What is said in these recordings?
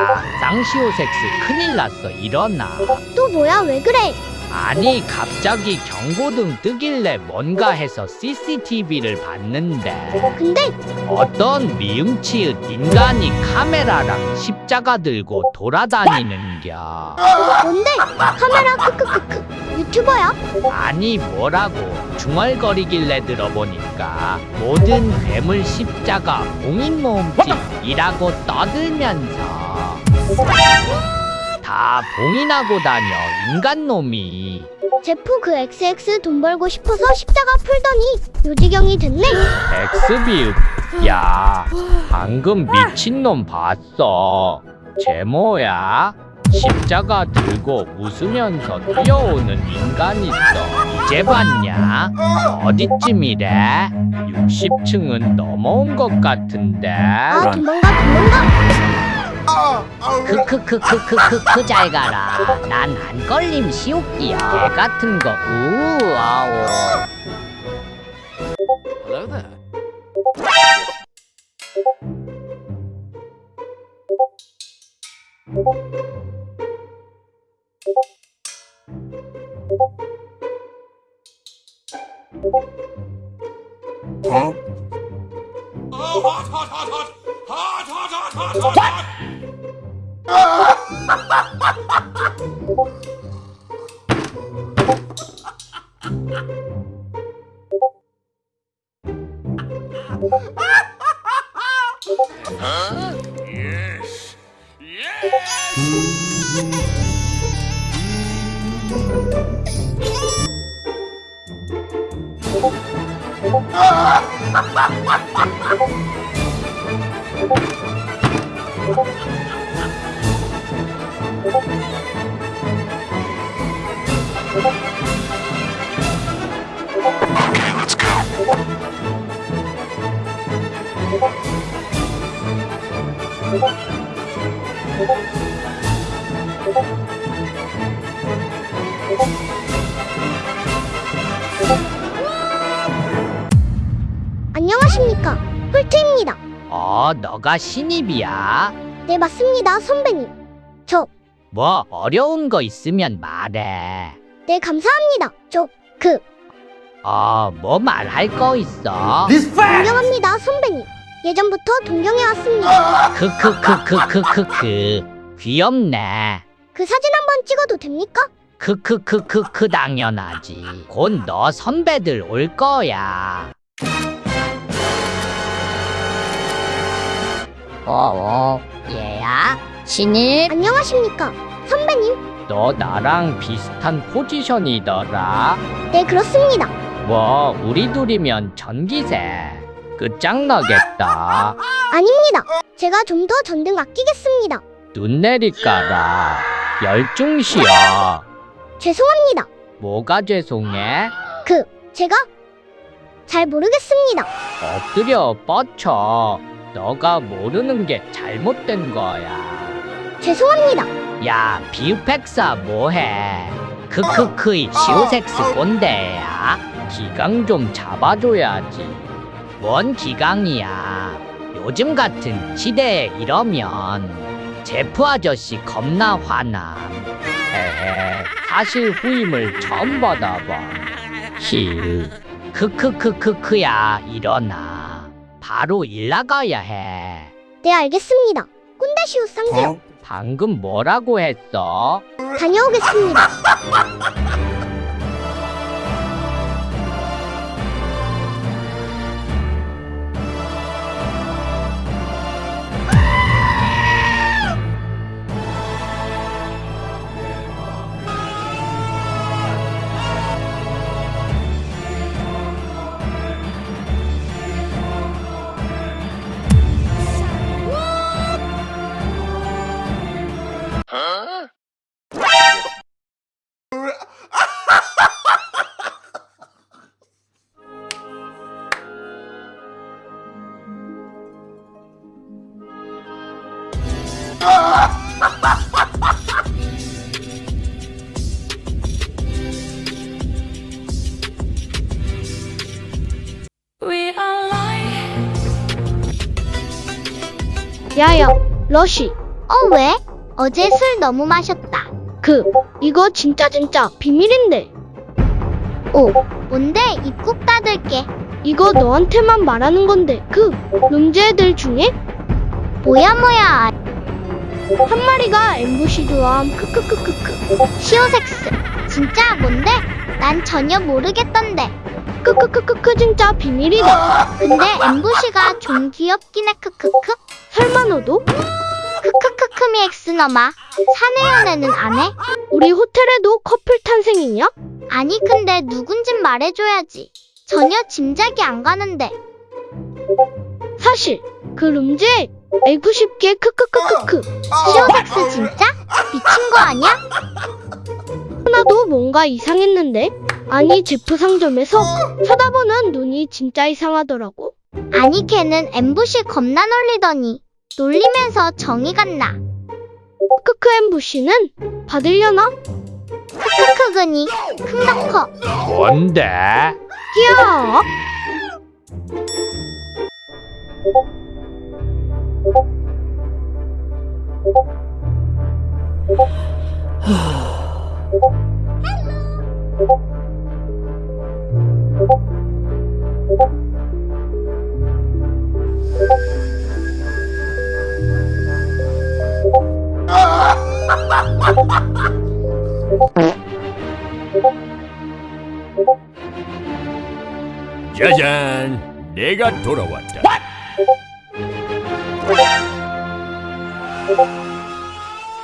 아, 쌍시오섹스 큰일 났어. 일어나. 또 뭐야? 왜 그래? 아니 갑자기 경고등 뜨길래 뭔가 해서 CCTV를 봤는데. 근데 어떤 미음치읒 인간이 카메라랑 십자가 들고 돌아다니는겨. 뭔데? 카메라 크크크크. 유튜버야? 아니 뭐라고. 중얼거리길래 들어보니까 모든 괴물 십자가 봉인모음집이라고 떠들면서 다 봉인하고 다녀 인간놈이. 제프 그 XX 돈 벌고 싶어서 십자가 풀더니 요지경이 됐네. 엑스비읍. 야 방금 미친놈 봤어. 제모야 십자가 들고 웃으면서 뛰어오는 인간 있어. 이제 봤냐? 어디쯤이래? 60층은 넘어온 것 같은데. 아 도망가 도망가. 크크크크크크크 잘 가라. 난 안 걸림 시옵기야 개 같은 거. 우아오. Hello there. Huh? Yes. Yes. Ah! 안녕하십니까 홀트입니다. 어 너가 신입이야 네 맞습니다 선배님. 저 뭐 어려운 거 있으면 말해 네 감사합니다. 저그어뭐 말할 거 있어 존경합니다 선배님. 예전부터 동경해 왔습니다. 크크크크크크크 귀엽네 그 사진 한번 찍어도 됩니까? 크크크크크 당연하지 곧 너 선배들 올 거야 어, 얘야? 신입? 안녕하십니까 선배님. 너 나랑 비슷한 포지션이더라 네 그렇습니다. 뭐 우리 둘이면 전기세 끝장나겠다 아닙니다. 제가 좀 더 전등 아끼겠습니다. 눈 내리까라 열중시여 죄송합니다. 뭐가 죄송해? 그 제가 잘 모르겠습니다. 엎드려 뻗쳐 너가 모르는 게 잘못된 거야 죄송합니다. 야 비우팩사 뭐해? 크크크이 시오섹스 꼰대야? 기강 좀 잡아줘야지. 뭔 기강이야? 요즘 같은 시대에 이러면 제프 아저씨 겁나 화남 에헤 사실 후임을 처음 받아봐. 힐 크크크크크야 일어나. 바로 일 나가야 해. 네 알겠습니다. 꼰대시우 쌍기요. 방금 뭐라고 했어? 다녀오겠습니다. 야야, 러쉬. 어, 왜? 어제 술 너무 마셨다. 그, 이거 진짜 진짜 비밀인데. 오, 뭔데? 입 꾹 닫을게. 이거 너한테만 말하는 건데, 그, 룸즈 애들 중에? 뭐야, 뭐야. 한 마리가 엠부시 좋아함, 크크크크크. 시오섹스. 진짜 뭔데? 난 전혀 모르겠던데. 크크크크크 진짜 비밀이다. 근데 엠부시가 좀 귀엽긴 해, 크크크. 설마 너도? 크크크크미 엑스 너마. 사내 연애는 안 해? 우리 호텔에도 커플 탄생이냐? 아니 근데 누군진 말해줘야지. 전혀 짐작이 안 가는데. 사실 그 룸즈에 알고 싶게 크크크크크. 시오섹스 진짜? 미친 거 아니야? 하나도 뭔가 이상했는데? 아니 제프 상점에서 쳐다보는 눈이 진짜 이상하더라고. 아니 걔는 엠부시 겁나 놀리더니 놀리면서 정이 갔나? 크크 엠부시는 받으려나? 크크크그니 큰다커 뭔데? 귀여워. 짜잔, 내가 돌아왔다.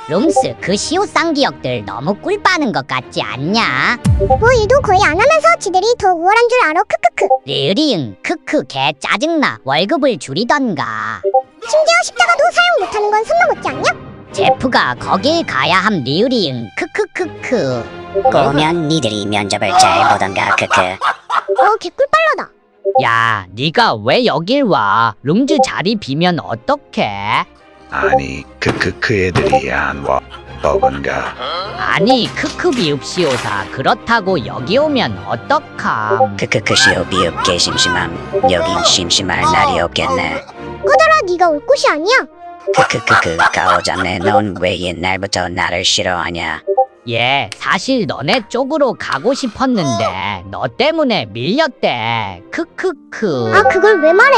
룸스 그 시오 쌍기역들 너무 꿀 빠는 것 같지 않냐? 뭐 일도 거의 안 하면서 지들이 더 우월한 줄 알아 크크크. 리으리응 크크 개 짜증나 월급을 줄이던가 심지어 십자가도 사용 못하는 건 손 넘었지 않냐? 제프가 거길 가야 함 리으리응 크크크크 꼬면 니들이 면접을 잘 보던가 크크 어 개꿀 빨라다. 야, 네가 왜 여길 와? 룸즈 자리 비면 어떡해? 아니 크크크 애들이 안 와. 버건가 아니, 크크 비읍시오사 그렇다고 여기 오면 어떡함? 크크크 시오 비읍 개 심심함 여긴 심심할 날이 없겠네 꺼져라 네가 올 곳이 아니야. 크크크크 가오자네 넌 왜 옛날부터 나를 싫어하냐 예, 사실 너네 쪽으로 가고 싶었는데 너 때문에 밀렸대. 크크크. 아 그걸 왜 말해?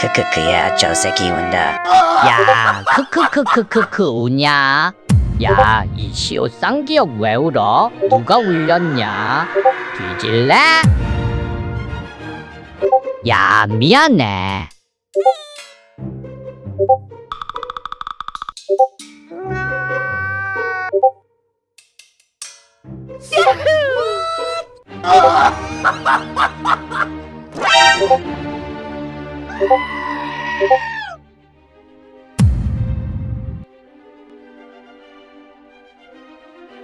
크크크야 저 새끼 운다 야, 크크크크크크 우냐? 야, 이 시오 쌍기역 왜 울어? 누가 울렸냐? 뒤질래? 야, 미안해. you.